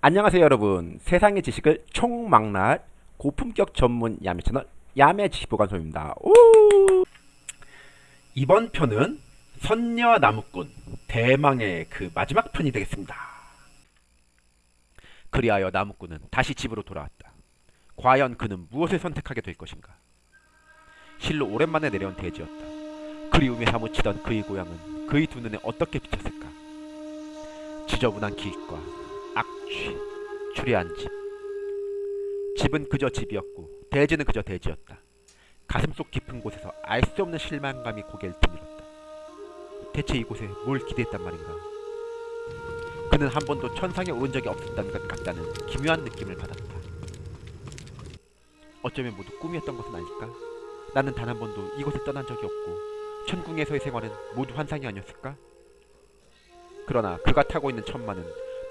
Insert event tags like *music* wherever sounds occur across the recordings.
안녕하세요 여러분. 세상의 지식을 총망라할 고품격 전문 야매 채널 야매 지식보관소입니다. 오! 이번 편은 선녀 나무꾼 대망의 그 마지막 편이 되겠습니다. 그리하여 나무꾼은 다시 집으로 돌아왔다. 과연 그는 무엇을 선택하게 될 것인가? 실로 오랜만에 내려온 대지였다. 그리움에 사무치던 그의 고향은 그의 두 눈에 어떻게 비쳤을까? 지저분한 길과 악취, 추리한 집. 집은 그저 집이었고 대지는 그저 대지였다. 가슴속 깊은 곳에서 알 수 없는 실망감이 고개를 드밀었다. 대체 이곳에 뭘 기대했단 말인가? 그는 한 번도 천상에 오른 적이 없었다는 것 같다는 기묘한 느낌을 받았다. 어쩌면 모두 꿈이었던 것은 아닐까? 나는 단 한 번도 이곳을 떠난 적이 없고 천궁에서의 생활은 모두 환상이 아니었을까? 그러나 그가 타고 있는 천마는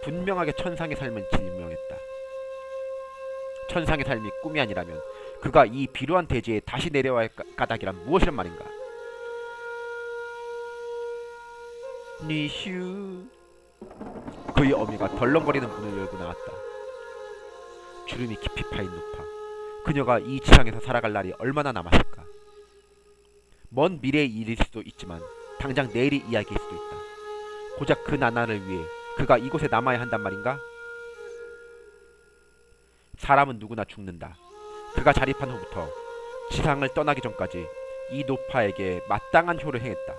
분명하게 천상의 삶을 증명했다. 천상의 삶이 꿈이 아니라면 그가 이 비루한 대지에 다시 내려와야 할 까- 까닭이란 무엇이란 말인가? 니슈 그의 어미가 덜렁거리는 문을 열고 나왔다. 주름이 깊이 파인 노파 그녀가 이 지상에서 살아갈 날이 얼마나 남았을까? 먼 미래의 일일 수도 있지만 당장 내일의 이야기일 수도 있다. 고작 그 나날을 위해 그가 이곳에 남아야 한단 말인가? 사람은 누구나 죽는다. 그가 자립한 후부터 지상을 떠나기 전까지 이 노파에게 마땅한 효를 행했다.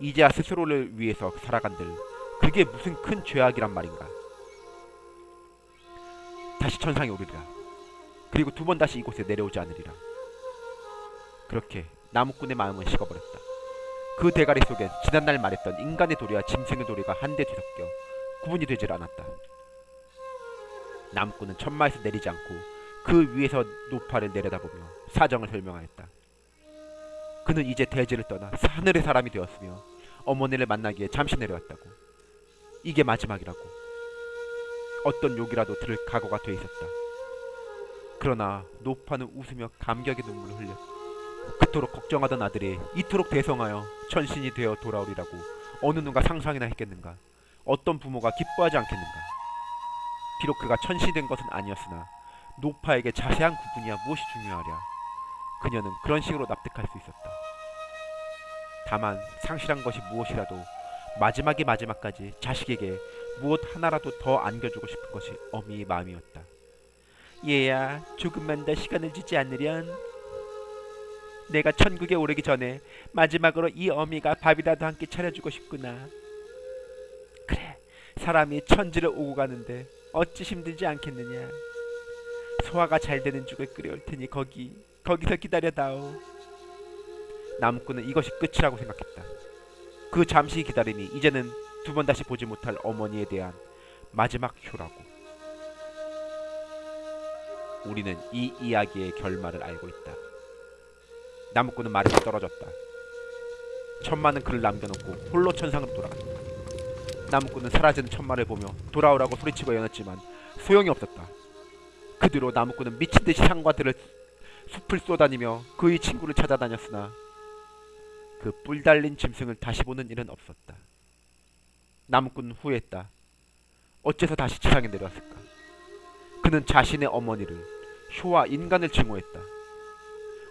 이제야 스스로를 위해서 살아간들 그게 무슨 큰 죄악이란 말인가? 다시 천상에 오르리라. 그리고 두 번 다시 이곳에 내려오지 않으리라. 그렇게 나무꾼의 마음은 식어버렸다. 그 대가리 속엔 지난날 말했던 인간의 도리와 짐승의 도리가 한데 뒤섞여 구분이 되질 않았다. 나무꾼은 천마에서 내리지 않고 그 위에서 노파를 내려다보며 사정을 설명하였다. 그는 이제 대지를 떠나 하늘의 사람이 되었으며 어머니를 만나기에 잠시 내려왔다고. 이게 마지막이라고. 어떤 욕이라도 들을 각오가 돼 있었다. 그러나 노파는 웃으며 감격의 눈물을 흘렸다. 그토록 걱정하던 아들이 이토록 대성하여 천신이 되어 돌아오리라고 어느 누가 상상이나 했겠는가? 어떤 부모가 기뻐하지 않겠는가? 비록 그가 천신이 된 것은 아니었으나 노파에게 자세한 구분이야 무엇이 중요하랴? 그녀는 그런 식으로 납득할 수 있었다. 다만 상실한 것이 무엇이라도 마지막의 마지막까지 자식에게 무엇 하나라도 더 안겨주고 싶은 것이 어미의 마음이었다. 얘야, 조금만 더 시간을 주지 않으련 내가 천국에 오르기 전에 마지막으로 이 어미가 밥이라도 한 끼 차려주고 싶구나. 그래, 사람이 천지를 오고 가는데 어찌 힘들지 않겠느냐. 소화가 잘 되는 죽을 끓여올 테니 거기, 거기서 기다려다오. 나무꾼은 이것이 끝이라고 생각했다. 그 잠시 기다림이 이제는 두 번 다시 보지 못할 어머니에 대한 마지막 효라고. 우리는 이 이야기의 결말을 알고 있다. 나무꾼은 말에서 떨어졌다. 천마는 그를 남겨놓고 홀로 천상으로 돌아갔다. 나무꾼은 사라지는 천마를 보며 돌아오라고 소리치고 연했지만 소용이 없었다. 그 뒤로 나무꾼은 미친 듯이 산과 들을 숲을 쏘다니며 그의 친구를 찾아다녔으나 그 뿔 달린 짐승을 다시 보는 일은 없었다. 나무꾼은 후회했다. 어째서 다시 지상에 내려왔을까? 그는 자신의 어머니를 효와 인간을 증오했다.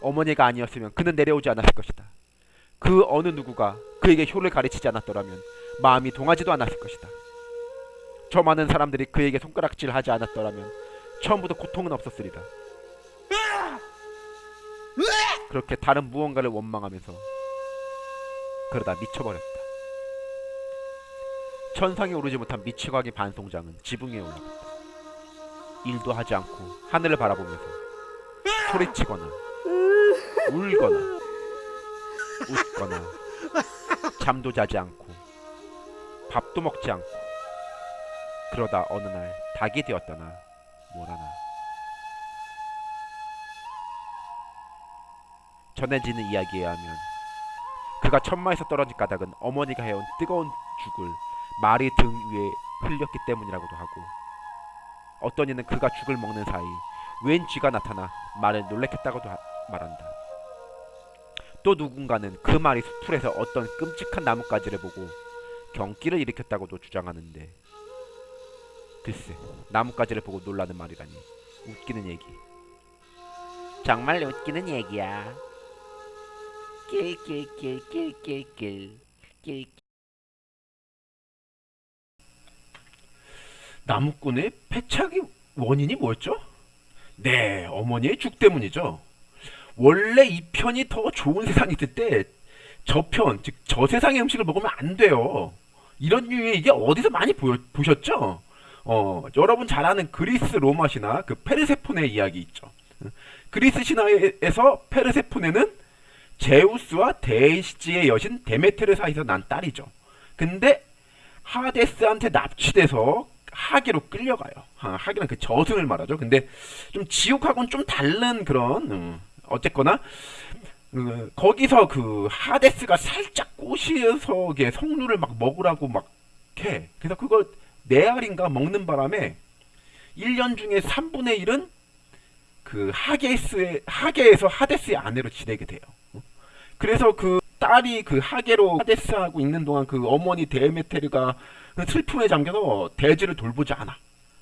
어머니가 아니었으면 그는 내려오지 않았을 것이다. 그 어느 누구가 그에게 효를 가르치지 않았더라면 마음이 동하지도 않았을 것이다. 저 많은 사람들이 그에게 손가락질 하지 않았더라면 처음부터 고통은 없었으리라. 그렇게 다른 무언가를 원망하면서 그러다 미쳐버렸다. 천상에 오르지 못한 미치광이 반송장은 지붕 위에 올라갔다. 일도 하지 않고 하늘을 바라보면서 소리치거나 울거나 웃거나 잠도 자지 않고 밥도 먹지 않고 그러다 어느 날 닭이 되었다나 뭐라나 전해지는 이야기에 하면 그가 천마에서 떨어진 까닭은 어머니가 해온 뜨거운 죽을 말이 등 위에 흘렸기 때문이라고도 하고 어떤 이는 그가 죽을 먹는 사이 웬 쥐가 나타나 말을 놀래켰다고도 하- 말한다. 또 누군가는 그 말이 수풀에서 어떤 끔찍한 나뭇가지를 보고 경기를 일으켰다고도 주장하는데 글쎄 나뭇가지를 보고 놀라는 말이라니 웃기는 얘기 정말 웃기는 얘기야 낄낄낄낄낄낄 낄 나무꾼의 패착의 원인이 뭐였죠? 네, 어머니의 죽 때문이죠. 원래 이 편이 더 좋은 세상이 있을 때 저편, 즉 저 세상의 음식을 먹으면 안 돼요. 이런 류의 이게 어디서 많이 보여, 보셨죠? 어, 여러분 잘 아는 그리스 로마 신화 그 페르세포네 이야기 있죠. 그리스 신화에서 페르세포네는 제우스와 데이시의 여신 데메테르 사이에서 난 딸이죠. 근데 하데스한테 납치돼서 하계로 끌려가요. 아, 하계는 그 저승을 말하죠. 근데 좀 지옥하고는 좀 다른 그런 음, 어쨌거나 그, 거기서 그 하데스가 살짝 꼬시어서 이게 성류를 막 먹으라고 막 해. 그래서 그걸 네 알인가 먹는 바람에 1년 중에 3분의 1은 그 하게스의 하게에서 하데스의 아내로 지내게 돼요. 그래서 그 딸이 그 하게로 하데스하고 있는 동안 그 어머니 데메테르가 슬픔에 잠겨서 대지를 돌보지 않아.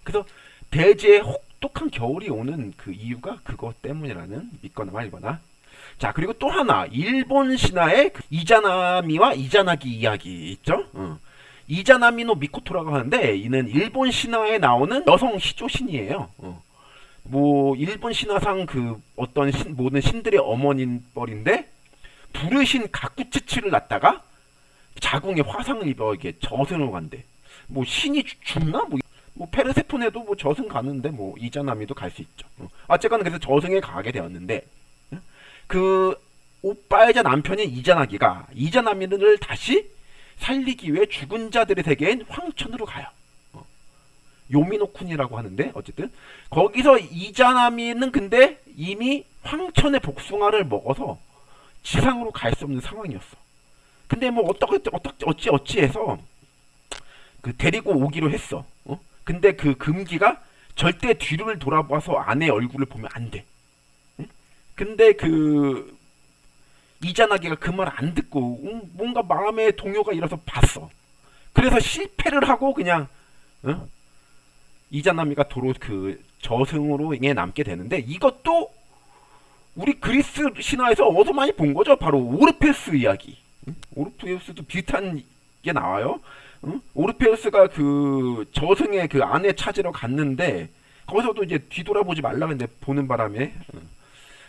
그래서 대지에 혹 독한 겨울이 오는 그 이유가 그것 때문이라는 믿거나 말거나. 자 그리고 또 하나 일본 신화의 그 이자나미와 이자나기 이야기 있죠. 어. 이자나미노 미코토라고 하는데 이는 일본 신화에 나오는 여성 시조 신이에요. 어. 뭐 일본 신화상 그 어떤 신, 모든 신들의 어머니인 뻘인데 부르신 가쿠츠치를 낳다가 자궁에 화상을 입어 이게 저승을 간대. 뭐 신이 죽- 죽나? 뭐, 뭐 페르세폰에도 뭐 저승 가는데 뭐 이자나미도 갈 수 있죠. 어. 어쨌거나 그래서 저승에 가게 되었는데 어? 그 오빠이자 남편인 이자나기가 이자나미를 다시 살리기 위해 죽은 자들의 세계인 황천으로 가요. 어. 요미노쿤이라고 하는데 어쨌든 거기서 이자나미는 근데 이미 황천의 복숭아를 먹어서 지상으로 갈 수 없는 상황이었어. 근데 뭐 어떻게 어떻게 어찌 어찌해서 그 데리고 오기로 했어. 어? 근데 그 금기가 절대 뒤를 돌아봐서 아내 얼굴을 보면 안 돼. 응? 근데 그 이자나기가 그 말 안 듣고 응, 뭔가 마음에 동요가 일어서 봤어. 그래서 실패를 하고 그냥 어? 이자나미가 도로 그 저승으로 에 남게 되는데 이것도 우리 그리스 신화에서 어디서 많이 본 거죠? 바로 오르페스 이야기. 응? 오르페스도 비슷한 게 나와요. 응? 오르페우스가 그 저승의 그 아내 찾으러 갔는데 거기서도 이제 뒤돌아보지 말라 했는데 보는 바람에 응.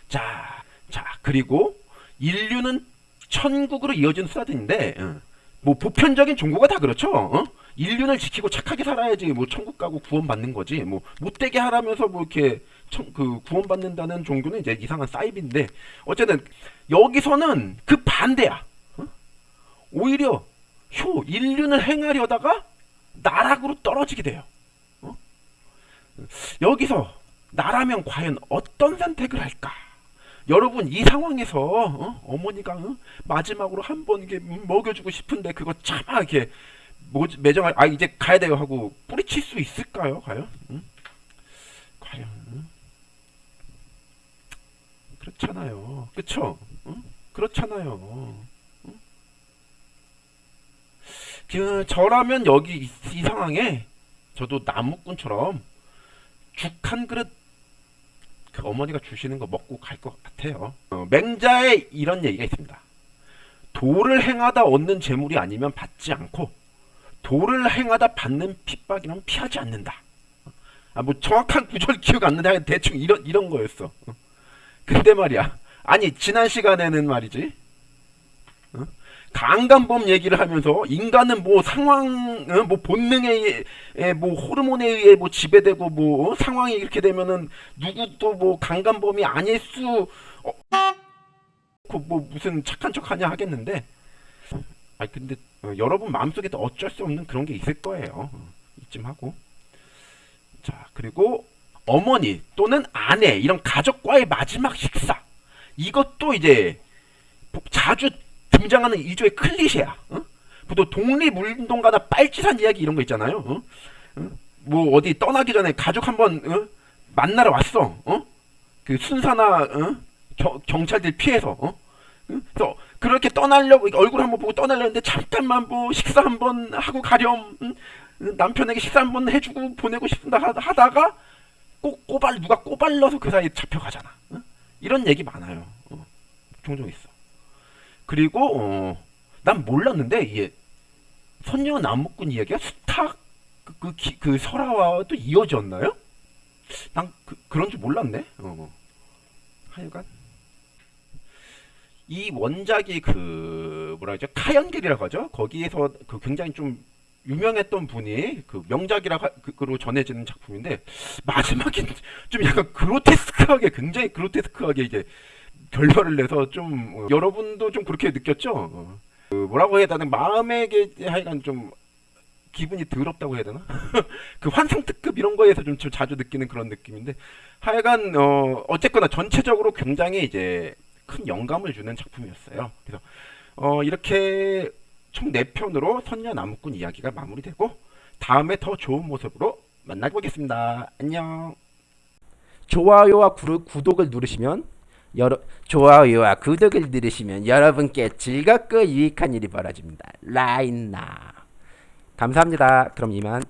자, 자 그리고 인류는 천국으로 이어진 수사들인데 응. 뭐 보편적인 종교가 다 그렇죠. 어? 인류를 지키고 착하게 살아야지 뭐 천국 가고 구원받는 거지. 뭐 못되게 하라면서 뭐 이렇게 천, 그 구원받는다는 종교는 이제 이상한 사이비인데 어쨌든 여기서는 그 반대야. 어? 오히려 효 인륜을 행하려다가 나락으로 떨어지게 돼요. 어? 여기서 나라면 과연 어떤 선택을 할까? 여러분 이 상황에서 어? 어머니가 마지막으로 한 번 이게 먹여주고 싶은데 그거 차마 이렇게 뭐, 매정할 아 이제 가야 돼요 하고 뿌리칠 수 있을까요? 과연? 응? 과연? 응? 그렇잖아요. 그쵸? 응? 그렇잖아요. 그 저라면 여기 이, 이 상황에 저도 나무꾼처럼 죽 한 그릇 그 어머니가 주시는 거 먹고 갈 것 같아요. 어, 맹자에 이런 얘기가 있습니다. 도를 행하다 얻는 재물이 아니면 받지 않고 도를 행하다 받는 핍박이면 피하지 않는다. 아 뭐 정확한 구절 기억 안 나는데 대충 이런 이런 거였어. 어. 근데 말이야. 아니 지난 시간에는 말이지. 어? 강간범 얘기를 하면서 인간은 뭐 상황, 어? 뭐 본능에 뭐 호르몬에 의해 뭐 지배되고 뭐 어? 상황이 이렇게 되면은 누구도 뭐 강간범이 아닐 수, 어, 그뭐 무슨 착한 척 하냐 하겠는데, 아 근데 어, 여러분 마음속에도 어쩔 수 없는 그런 게 있을 거예요. 어, 이쯤 하고. 자 그리고 어머니 또는 아내 이런 가족과의 마지막 식사 이것도 이제 자주 등장하는 일종의 클리셰야. 어? 보통 독립운동가나 빨치산 이야기 이런 거 있잖아요. 어? 어? 뭐 어디 떠나기 전에 가족 한번 어? 만나러 왔어. 어? 그 순사나 어? 겨, 경찰들 피해서. 그래서 그렇게 떠나려고 얼굴 한번 보고 떠나려는데 잠깐만 뭐 식사 한번 하고 가렴. 응? 남편에게 식사 한번 해주고 보내고 싶다 하- 하다가 꼭 꼬발 누가 꼬발러서 그 사이에 잡혀가잖아. 어? 이런 얘기 많아요. 어, 종종 있어. 그리고 어, 난 몰랐는데 이게 선녀 나무꾼 이야기가 수탉 그, 그, 기- 그 설화와 또 이어졌나요? 난 그, 그런 줄 몰랐네. 어. 하여간 이 원작이 그 뭐라 그러죠 카연길이라고 하죠. 거기에서 그 굉장히 좀 유명했던 분이 그 명작이라고 전해지는 작품인데 마지막엔 좀 약간 그로테스크하게 굉장히 그로테스크하게 이제 결말을 내서 좀 어, 여러분도 좀 그렇게 느꼈죠. 어. 그 뭐라고 해야 되나 마음에 게 하여간 좀 기분이 더럽다고 해야 되나? *laughs* 그 환상 특급 이런 거에서 좀, 좀 자주 느끼는 그런 느낌인데 하여간 어 어쨌거나 전체적으로 굉장히 이제 큰 영감을 주는 작품이었어요. 그래서 어 이렇게 총 4편으로 선녀 나무꾼 이야기가 마무리되고 다음에 더 좋은 모습으로 만나보겠습니다. 안녕. 좋아요와 구, 구독을 누르시면 여러 좋아요와 구독을 누르시면 여러분께 즐겁고 유익한 일이 벌어집니다. 라인나 감사합니다. 그럼 이만